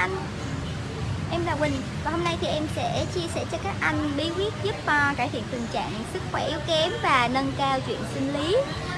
anh Em là Quỳnh và hôm nay thì em sẽ chia sẻ cho các anh bí quyết giúp uh, cải thiện tình trạng sức khỏe yếu kém và nâng cao chuyện sinh lý.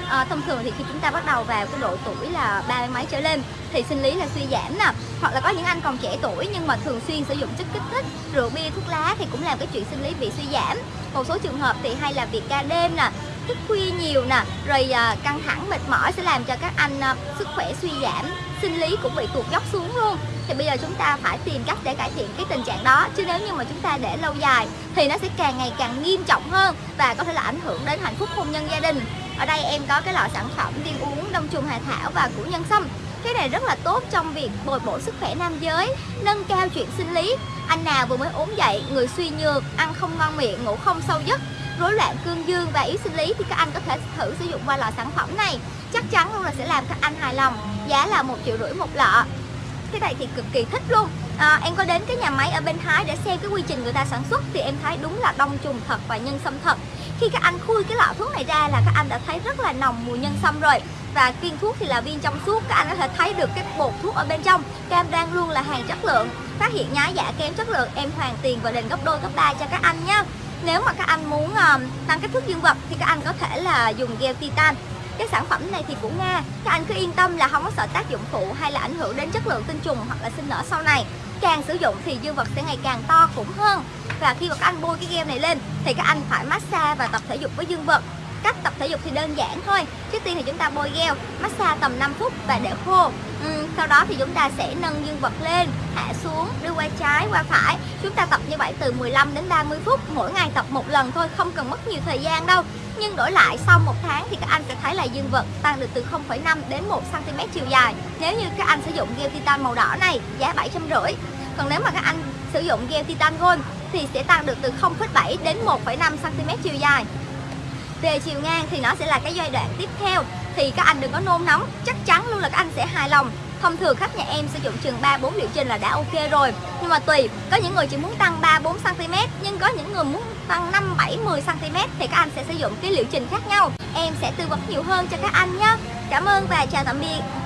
À, Thông thường thì khi chúng ta bắt đầu vào cái độ tuổi là ba mươi mấy trở lên thì sinh lý là suy giảm nè. Hoặc là có những anh còn trẻ tuổi nhưng mà thường xuyên sử dụng chất kích thích, rượu bia, thuốc lá thì cũng làm cái chuyện sinh lý bị suy giảm. Một số trường hợp thì hay là việc ca đêm nè thức khuya nhiều nè rồi ờ, căng thẳng mệt mỏi sẽ làm cho các anh sức khỏe suy giảm sinh lý cũng bị tụt dốc xuống luôn. Thì bây giờ chúng ta phải tìm cách để cải thiện cái tình trạng đó. Chứ nếu như mà chúng ta để lâu dài, thì nó sẽ càng ngày càng nghiêm trọng hơn và có thể là ảnh hưởng đến hạnh phúc hôn nhân gia đình. Ở đây em có cái loại sản phẩm viên uống đông trùng hà thảo và củ nhân sâm. Cái này rất là tốt trong việc bồi bổ sức khỏe nam giới, nâng cao chuyện sinh lý. Anh nào vừa mới ốm dậy, người suy nhược, ăn không ngon miệng, ngủ không sâu giấc, rối loạn cương dương và yếu sinh lý thì các anh có thể thử sử dụng qua loại sản phẩm này. Chắc chắn luôn là sẽ làm các anh hài lòng giá là một triệu rưỡi một lọ. Cái này thì cực kỳ thích luôn. À, em có đến cái nhà máy ở bên Thái để xem cái quy trình người ta sản xuất thì em thấy đúng là đông trùng thật và nhân sâm thật. Khi các anh khui cái lọ thuốc này ra là các anh đã thấy rất là nồng mùi nhân sâm rồi. Và viên thuốc thì là viên trong suốt các anh có thể thấy được cái bột thuốc ở bên trong. Cam đang luôn là hàng chất lượng. Phát hiện nhái giả kém chất lượng em hoàn tiền và đền gấp đôi gấp ba cho các anh nhé nếu mà các anh muốn uh, tăng kích thước dương vật thì các anh có thể là dùng gel titan cái sản phẩm này thì của Nga các anh cứ yên tâm là không có sợ tác dụng phụ hay là ảnh hưởng đến chất lượng tinh trùng hoặc là sinh nở sau này. Càng sử dụng thì dương vật sẽ ngày càng to cũng hơn. Và khi mà các anh bôi cái gel này lên thì các anh phải massage và tập thể dục với dương vật. Cách tập thể dục thì đơn giản thôi trước tiên thì chúng ta bôi gel massage tầm 5 phút và để khô. Ừ, sau đó thì chúng ta sẽ nâng dương vật lên hạ xuống đưa qua trái qua phải chúng ta tập như vậy từ 15 đến 30 phút mỗi ngày tập một lần thôi không cần mất nhiều thời gian đâu. Nhưng đổi lại sau một tháng thì các anh sẽ thấy là dương vật tăng được từ 0,5 đến 1 cm chiều dài. Nếu như các anh sử dụng gel titan màu đỏ này giá 750 còn nếu mà các anh sử dụng gel titan gold thì sẽ tăng được từ 0,7 đến 1,5 cm chiều dài. Về chiều ngang thì nó sẽ là cái giai đoạn tiếp theo. Thì các anh đừng có nôn nóng chắc chắn luôn là các anh sẽ hài lòng thông thường khách nhà em sử dụng chừng 3 4 liệu trình là đã ok rồi. Nhưng mà tùy, có những người chỉ muốn tăng 3 4 cm nhưng có những người muốn tăng 5 7 10 cm thì các anh sẽ sử dụng cái liệu trình khác nhau. Em sẽ tư vấn nhiều hơn cho các anh nhé cảm ơn và chào tạm biệt.